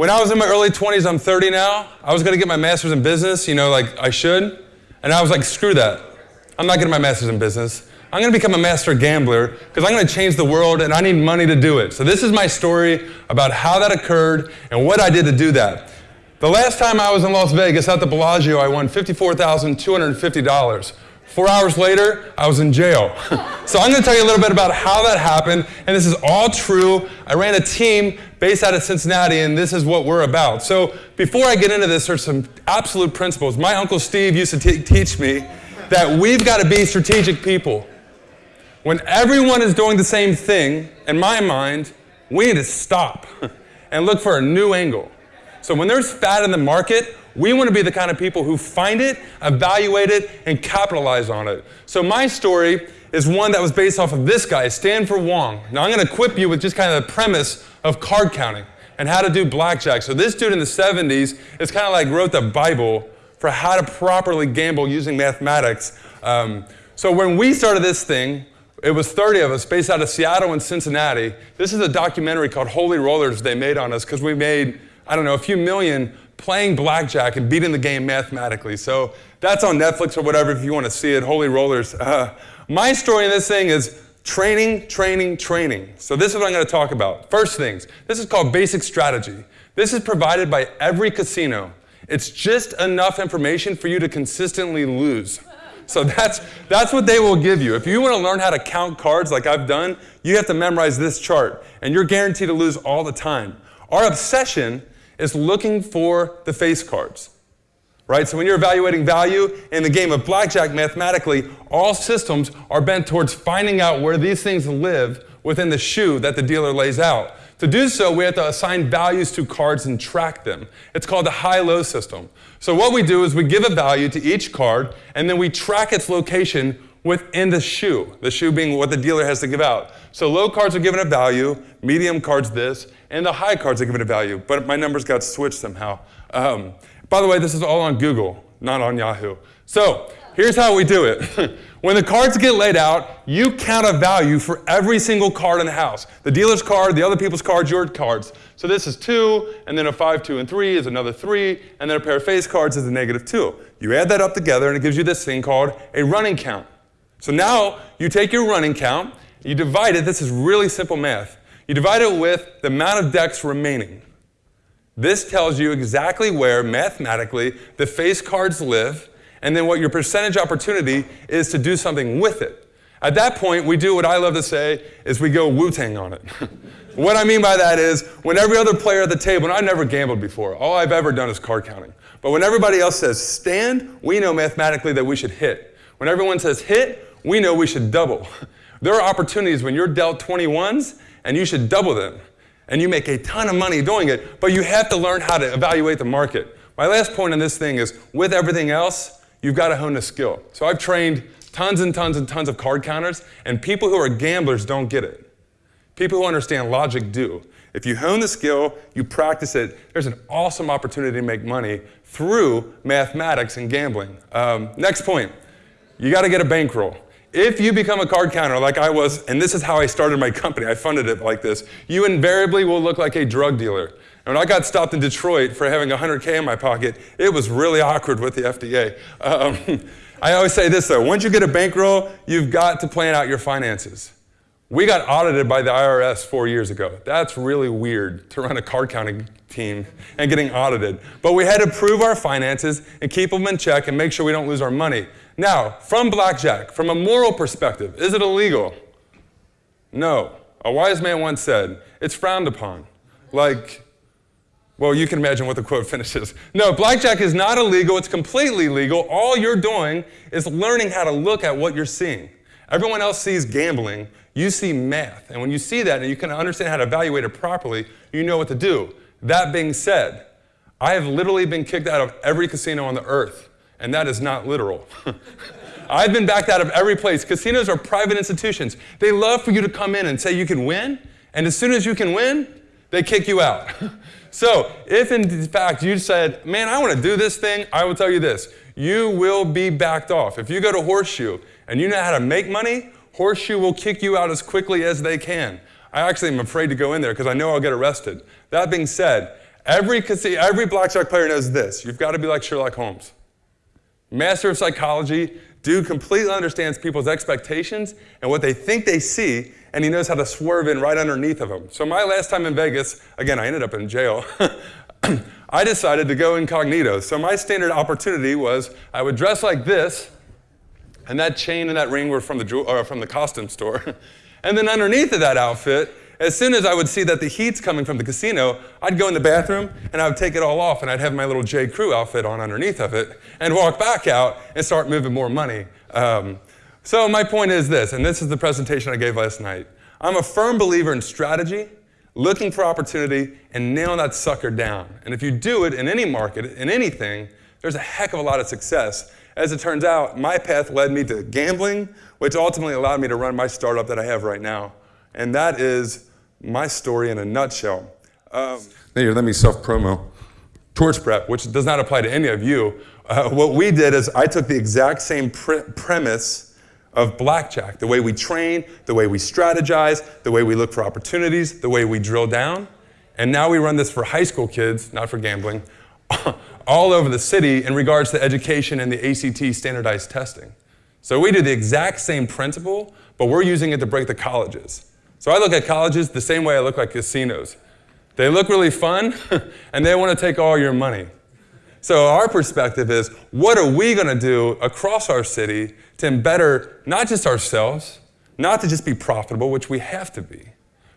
When I was in my early 20s, I'm 30 now, I was gonna get my master's in business, you know, like I should. And I was like, screw that. I'm not getting my master's in business. I'm gonna become a master gambler because I'm gonna change the world and I need money to do it. So this is my story about how that occurred and what I did to do that. The last time I was in Las Vegas at the Bellagio, I won $54,250. Four hours later, I was in jail. so I'm going to tell you a little bit about how that happened, and this is all true. I ran a team based out of Cincinnati, and this is what we're about. So before I get into this, there's some absolute principles. My Uncle Steve used to teach me that we've got to be strategic people. When everyone is doing the same thing, in my mind, we need to stop and look for a new angle. So when there's fat in the market, we want to be the kind of people who find it, evaluate it, and capitalize on it. So my story is one that was based off of this guy, Stanford Wong. Now I'm going to equip you with just kind of the premise of card counting and how to do blackjack. So this dude in the 70s is kind of like wrote the Bible for how to properly gamble using mathematics. Um, so when we started this thing, it was 30 of us based out of Seattle and Cincinnati. This is a documentary called Holy Rollers they made on us because we made, I don't know, a few million playing blackjack and beating the game mathematically. So that's on Netflix or whatever if you want to see it. Holy Rollers. Uh, my story in this thing is training, training, training. So this is what I'm going to talk about. First things, this is called basic strategy. This is provided by every casino. It's just enough information for you to consistently lose. So that's, that's what they will give you. If you want to learn how to count cards like I've done, you have to memorize this chart, and you're guaranteed to lose all the time. Our obsession is looking for the face cards. Right? So when you're evaluating value in the game of blackjack mathematically, all systems are bent towards finding out where these things live within the shoe that the dealer lays out. To do so, we have to assign values to cards and track them. It's called the high-low system. So what we do is we give a value to each card, and then we track its location within the shoe, the shoe being what the dealer has to give out. So low cards are given a value, medium cards this, and the high cards are given a value, but my numbers got switched somehow. Um, by the way, this is all on Google, not on Yahoo. So here's how we do it. when the cards get laid out, you count a value for every single card in the house. The dealer's card, the other people's cards, your cards. So this is two, and then a five, two, and three is another three, and then a pair of face cards is a negative two. You add that up together, and it gives you this thing called a running count. So now you take your running count, you divide it, this is really simple math. You divide it with the amount of decks remaining. This tells you exactly where, mathematically, the face cards live, and then what your percentage opportunity is to do something with it. At that point, we do what I love to say is we go Wu-Tang on it. what I mean by that is when every other player at the table, and I've never gambled before, all I've ever done is card counting. But when everybody else says stand, we know mathematically that we should hit. When everyone says hit, we know we should double. There are opportunities when you're dealt 21s and you should double them. And you make a ton of money doing it, but you have to learn how to evaluate the market. My last point on this thing is with everything else, you've got to hone a skill. So I've trained tons and tons and tons of card counters, and people who are gamblers don't get it. People who understand logic do. If you hone the skill, you practice it, there's an awesome opportunity to make money through mathematics and gambling. Um, next point, you got to get a bankroll. If you become a card counter like I was, and this is how I started my company, I funded it like this, you invariably will look like a drug dealer. And when I got stopped in Detroit for having 100K in my pocket, it was really awkward with the FDA. Um, I always say this though, once you get a bankroll, you've got to plan out your finances. We got audited by the IRS four years ago. That's really weird to run a card counting team and getting audited. But we had to prove our finances and keep them in check and make sure we don't lose our money. Now, from blackjack, from a moral perspective, is it illegal? No. A wise man once said, it's frowned upon. Like, well, you can imagine what the quote finishes. No, blackjack is not illegal, it's completely legal. All you're doing is learning how to look at what you're seeing. Everyone else sees gambling, you see math. And when you see that and you can understand how to evaluate it properly, you know what to do. That being said, I have literally been kicked out of every casino on the earth and that is not literal. I've been backed out of every place. Casinos are private institutions. They love for you to come in and say you can win, and as soon as you can win, they kick you out. so if in fact you said, man, I want to do this thing, I will tell you this, you will be backed off. If you go to Horseshoe and you know how to make money, Horseshoe will kick you out as quickly as they can. I actually am afraid to go in there because I know I'll get arrested. That being said, Every, every blackjack player knows this. You've got to be like Sherlock Holmes. Master of psychology, dude completely understands people's expectations and what they think they see, and he knows how to swerve in right underneath of them. So my last time in Vegas, again, I ended up in jail. I decided to go incognito. So my standard opportunity was I would dress like this, and that chain and that ring were from the, uh, from the costume store. and then underneath of that outfit, as soon as I would see that the heat's coming from the casino, I'd go in the bathroom and I would take it all off and I'd have my little J. Crew outfit on underneath of it and walk back out and start moving more money. Um, so my point is this, and this is the presentation I gave last night. I'm a firm believer in strategy, looking for opportunity, and nailing that sucker down. And if you do it in any market, in anything, there's a heck of a lot of success. As it turns out, my path led me to gambling, which ultimately allowed me to run my startup that I have right now. And that is my story in a nutshell. Um, here, let me self-promo. Torch prep, which does not apply to any of you. Uh, what we did is I took the exact same pre premise of blackjack, the way we train, the way we strategize, the way we look for opportunities, the way we drill down. And now we run this for high school kids, not for gambling, all over the city in regards to education and the ACT standardized testing. So we do the exact same principle, but we're using it to break the colleges. So I look at colleges the same way I look at casinos. They look really fun, and they want to take all your money. So our perspective is, what are we going to do across our city to better not just ourselves, not to just be profitable, which we have to be,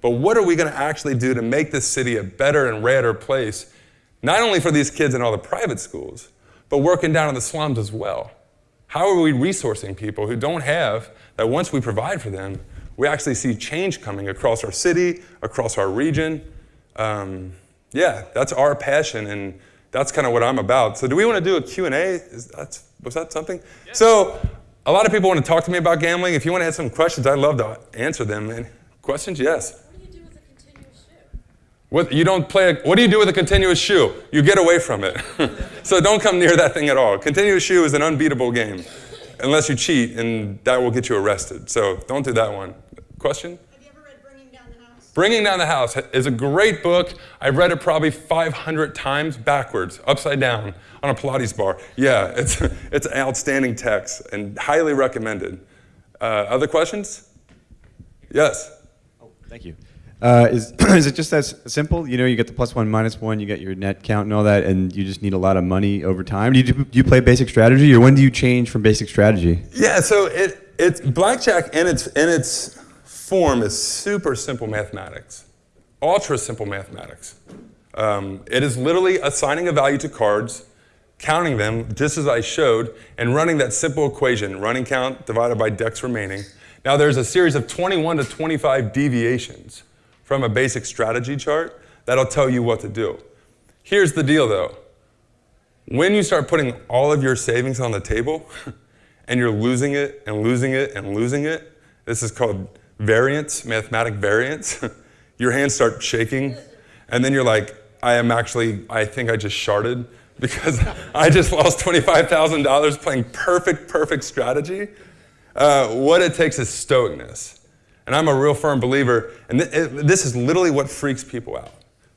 but what are we going to actually do to make this city a better and redder place, not only for these kids in all the private schools, but working down in the slums as well? How are we resourcing people who don't have, that once we provide for them, we actually see change coming across our city, across our region. Um, yeah, that's our passion, and that's kind of what I'm about. So do we want to do a Q&A? Was that something? Yeah. So a lot of people want to talk to me about gambling. If you want to have some questions, I'd love to answer them. And questions? Yes. What do you do with a continuous shoe? What, you don't play, a, what do you do with a continuous shoe? You get away from it. so don't come near that thing at all. Continuous shoe is an unbeatable game, unless you cheat, and that will get you arrested. So don't do that one. Question? Have you ever read Bringing Down the House? Bringing Down the House is a great book. I've read it probably 500 times backwards, upside down, on a Pilates bar. Yeah, it's, it's an outstanding text and highly recommended. Uh, other questions? Yes. Oh, thank you. Uh, is, is it just as simple? You know, you get the plus one, minus one, you get your net count and all that, and you just need a lot of money over time. Do you, do you play basic strategy, or when do you change from basic strategy? Yeah, so it, it's blackjack in its, in its form is super simple mathematics, ultra simple mathematics. Um, it is literally assigning a value to cards, counting them just as I showed, and running that simple equation, running count divided by decks remaining. Now there's a series of 21 to 25 deviations from a basic strategy chart that'll tell you what to do. Here's the deal though. When you start putting all of your savings on the table and you're losing it and losing it and losing it, this is called variance, mathematic variance, your hands start shaking, and then you're like, I am actually, I think I just sharded because I just lost $25,000 playing perfect, perfect strategy. Uh, what it takes is stoicness. And I'm a real firm believer, and th this is literally what freaks people out.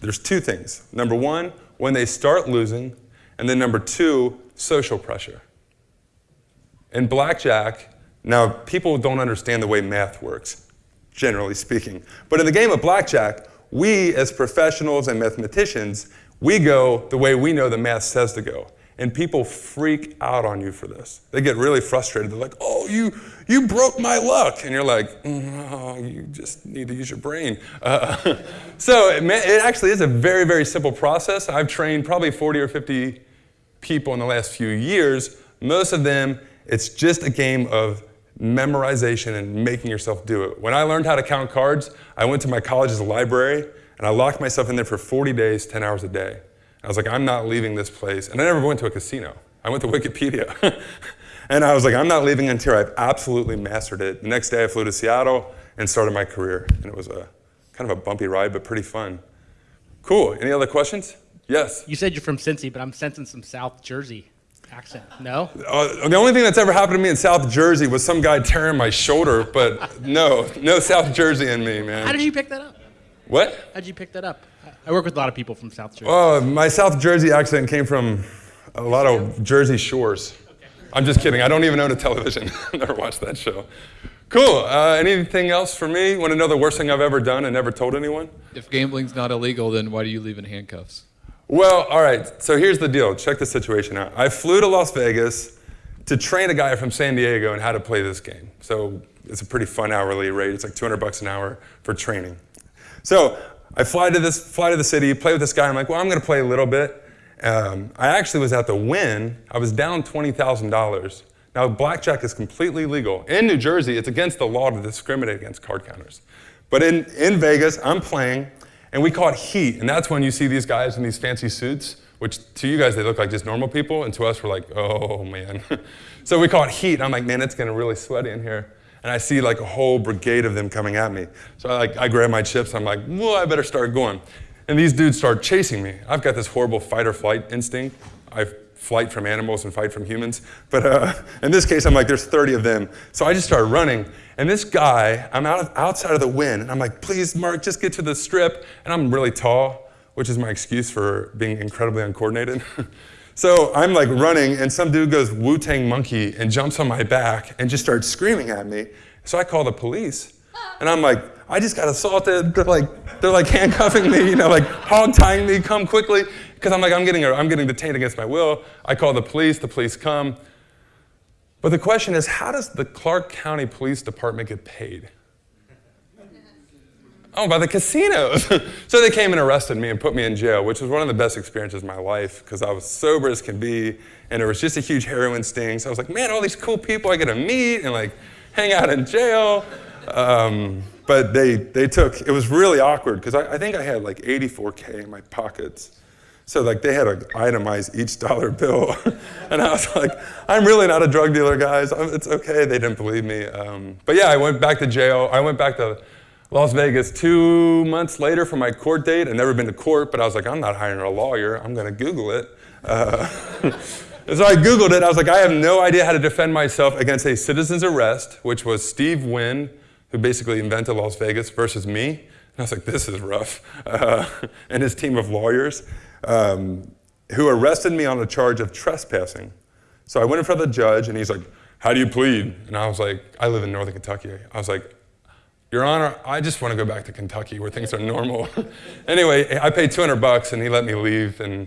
There's two things. Number one, when they start losing, and then number two, social pressure. In blackjack, now, people don't understand the way math works, generally speaking. But in the game of blackjack, we as professionals and mathematicians, we go the way we know the math says to go. And people freak out on you for this. They get really frustrated. They're like, oh, you, you broke my luck. And you're like, mm, oh, you just need to use your brain. Uh, so it, it actually is a very, very simple process. I've trained probably 40 or 50 people in the last few years. Most of them, it's just a game of memorization and making yourself do it. When I learned how to count cards, I went to my college's library and I locked myself in there for 40 days, 10 hours a day. I was like, I'm not leaving this place. And I never went to a casino. I went to Wikipedia. and I was like, I'm not leaving until I've absolutely mastered it. The next day I flew to Seattle and started my career. And it was a kind of a bumpy ride, but pretty fun. Cool. Any other questions? Yes. You said you're from Cincy, but I'm sensing some South Jersey accent. No? Uh, the only thing that's ever happened to me in South Jersey was some guy tearing my shoulder, but no, no South Jersey in me, man. How did you pick that up? What? How'd you pick that up? I work with a lot of people from South Jersey. Oh, my South Jersey accent came from a lot of Jersey Shores. I'm just kidding. I don't even own a television. Never watched that show. Cool. Uh, anything else for me? Want to know the worst thing I've ever done and never told anyone? If gambling's not illegal, then why do you leave in handcuffs? Well, all right. So here's the deal. Check the situation out. I flew to Las Vegas to train a guy from San Diego on how to play this game. So it's a pretty fun hourly rate. It's like 200 bucks an hour for training. So I fly to this, fly to the city, play with this guy. I'm like, well, I'm going to play a little bit. Um, I actually was at the Wynn. I was down $20,000. Now, blackjack is completely legal. In New Jersey, it's against the law to discriminate against card counters. But in, in Vegas, I'm playing, and we call it heat. And that's when you see these guys in these fancy suits, which to you guys, they look like just normal people. And to us, we're like, oh, man. so we call it heat. And I'm like, man, it's getting really sweaty in here. And I see like a whole brigade of them coming at me. So I, like, I grab my chips. I'm like, well, I better start going. And these dudes start chasing me. I've got this horrible fight or flight instinct. I flight from animals and fight from humans. But uh, in this case, I'm like, there's 30 of them. So I just start running. And this guy, I'm out of, outside of the Wynn. And I'm like, please, Mark, just get to the strip. And I'm really tall, which is my excuse for being incredibly uncoordinated. so I'm like running, and some dude goes Wu Tang Monkey and jumps on my back and just starts screaming at me. So I call the police. And I'm like, I just got assaulted. They're like, they're like handcuffing me, you know, like hog tying me, come quickly. Because I'm like, I'm getting, I'm getting detained against my will. I call the police, the police come. But the question is, how does the Clark County Police Department get paid? Oh, by the casinos. so they came and arrested me and put me in jail, which was one of the best experiences of my life because I was sober as can be, and there was just a huge heroin sting. So I was like, man, all these cool people I get to meet and like hang out in jail. Um, but they, they took, it was really awkward because I, I, think I had like 84K in my pockets. So like they had to itemize each dollar bill. and I was like, I'm really not a drug dealer, guys. It's okay. They didn't believe me. Um, but yeah, I went back to jail. I went back to Las Vegas two months later for my court date. I'd never been to court, but I was like, I'm not hiring a lawyer. I'm going to Google it. Uh, so I Googled it. I was like, I have no idea how to defend myself against a citizen's arrest, which was Steve Wynn, who basically invented Las Vegas, versus me. And I was like, this is rough. Uh, and his team of lawyers, um, who arrested me on a charge of trespassing. So I went in front of the judge, and he's like, how do you plead? And I was like, I live in northern Kentucky. I was like, Your Honor, I just want to go back to Kentucky where things are normal. anyway, I paid 200 bucks, and he let me leave, and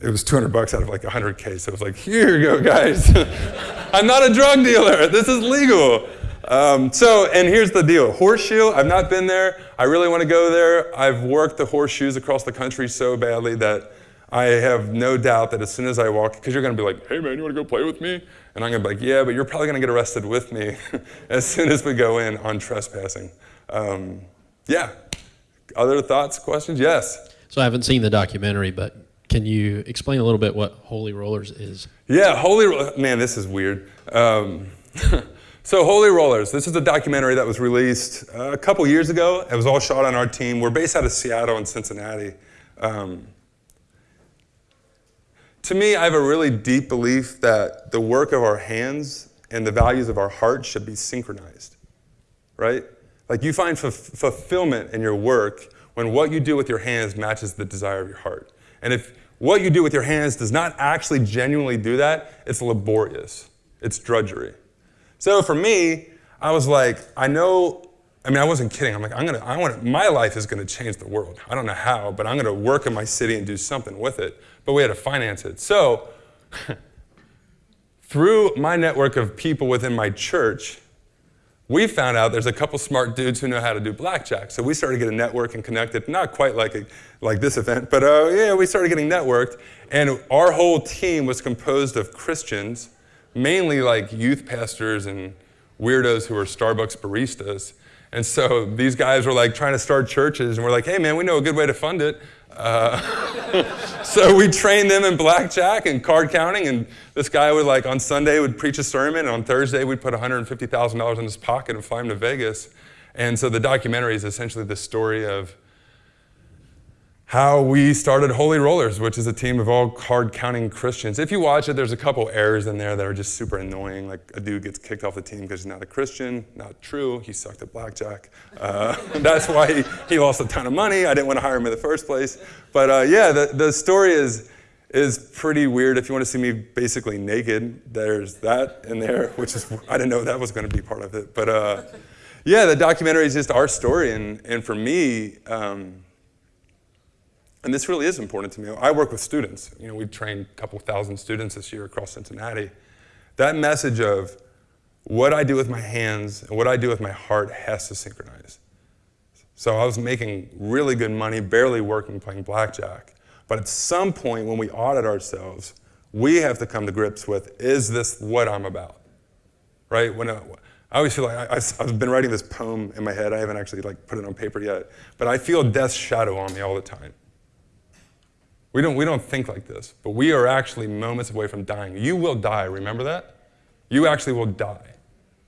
it was 200 bucks out of like 100K. So it was like, here you go, guys. I'm not a drug dealer. This is legal. Um, so, and here's the deal Horseshoe, I've not been there. I really want to go there. I've worked the horseshoes across the country so badly that I have no doubt that as soon as I walk, because you're going to be like, hey man, you want to go play with me? And I'm going to be like, yeah, but you're probably going to get arrested with me as soon as we go in on trespassing. Um, yeah. Other thoughts, questions? Yes. So I haven't seen the documentary, but can you explain a little bit what Holy Rollers is? Yeah, Holy, Rollers. man, this is weird. Um, So, Holy Rollers, this is a documentary that was released uh, a couple years ago. It was all shot on our team. We're based out of Seattle and Cincinnati. Um, to me, I have a really deep belief that the work of our hands and the values of our heart should be synchronized, right? Like you find fulfillment in your work when what you do with your hands matches the desire of your heart. And if what you do with your hands does not actually genuinely do that, it's laborious, it's drudgery. So for me, I was like, I know, I mean, I wasn't kidding. I'm like, I'm gonna, I want my life is gonna change the world. I don't know how, but I'm gonna work in my city and do something with it. But we had to finance it. So through my network of people within my church, we found out there's a couple smart dudes who know how to do blackjack. So we started getting networked and connected, not quite like, a, like this event, but uh, yeah, we started getting networked. And our whole team was composed of Christians mainly like youth pastors and weirdos who are Starbucks baristas. And so these guys were like trying to start churches, and we're like, hey man, we know a good way to fund it. Uh, so we trained them in blackjack and card counting, and this guy would like on Sunday would preach a sermon, and on Thursday we'd put $150,000 in his pocket and fly him to Vegas. And so the documentary is essentially the story of how we started Holy Rollers, which is a team of all card counting Christians. If you watch it, there's a couple errors in there that are just super annoying. Like a dude gets kicked off the team because he's not a Christian. Not true. He sucked at blackjack. Uh, that's why he, he lost a ton of money. I didn't want to hire him in the first place. But uh, yeah, the, the story is is pretty weird. If you want to see me basically naked, there's that in there, which is I didn't know that was going to be part of it. But uh, yeah, the documentary is just our story, and and for me. Um, and this really is important to me. I work with students. You know, we've trained a couple thousand students this year across Cincinnati. That message of what I do with my hands and what I do with my heart has to synchronize. So I was making really good money, barely working, playing blackjack. But at some point, when we audit ourselves, we have to come to grips with: Is this what I'm about? Right? When I, I always feel like I, have been writing this poem in my head. I haven't actually like put it on paper yet, but I feel death's shadow on me all the time. We don't, we don't think like this, but we are actually moments away from dying. You will die, remember that? You actually will die.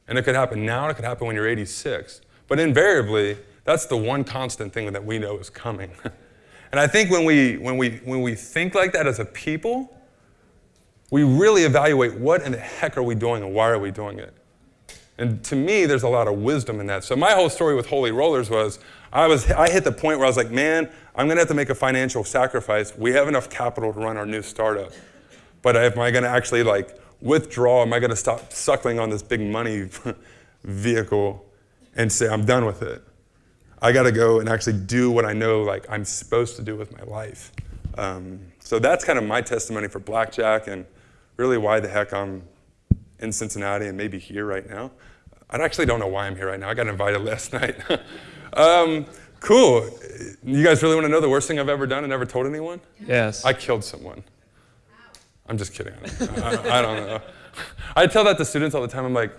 And it could happen now, it could happen when you're 86. But invariably, that's the one constant thing that we know is coming. and I think when we, when, we, when we think like that as a people, we really evaluate what in the heck are we doing and why are we doing it. And to me, there's a lot of wisdom in that. So my whole story with Holy Rollers was I, was, I hit the point where I was like, man, I'm going to have to make a financial sacrifice. We have enough capital to run our new startup. But am I going to actually like withdraw? Am I going to stop suckling on this big money vehicle and say, I'm done with it? I got to go and actually do what I know like I'm supposed to do with my life. Um, so that's kind of my testimony for Blackjack and really why the heck I'm in Cincinnati and maybe here right now. I actually don't know why I'm here right now. I got invited last night. um, cool. You guys really want to know the worst thing I've ever done and never told anyone? Yes. I killed someone. I'm just kidding. I, I don't know. I tell that to students all the time. I'm like,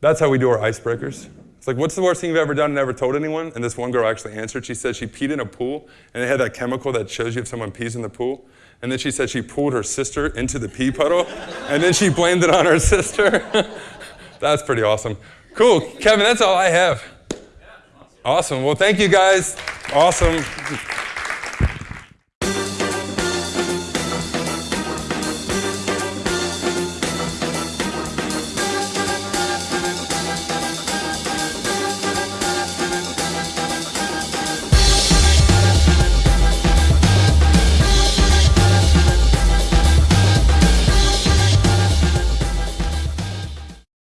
that's how we do our icebreakers. It's like, what's the worst thing you've ever done and never told anyone? And this one girl actually answered. She said she peed in a pool, and it had that chemical that shows you if someone pees in the pool. And then she said she pulled her sister into the pee puddle, and then she blamed it on her sister. that's pretty awesome. Cool. Kevin, that's all I have. Awesome. Well, thank you guys. Awesome.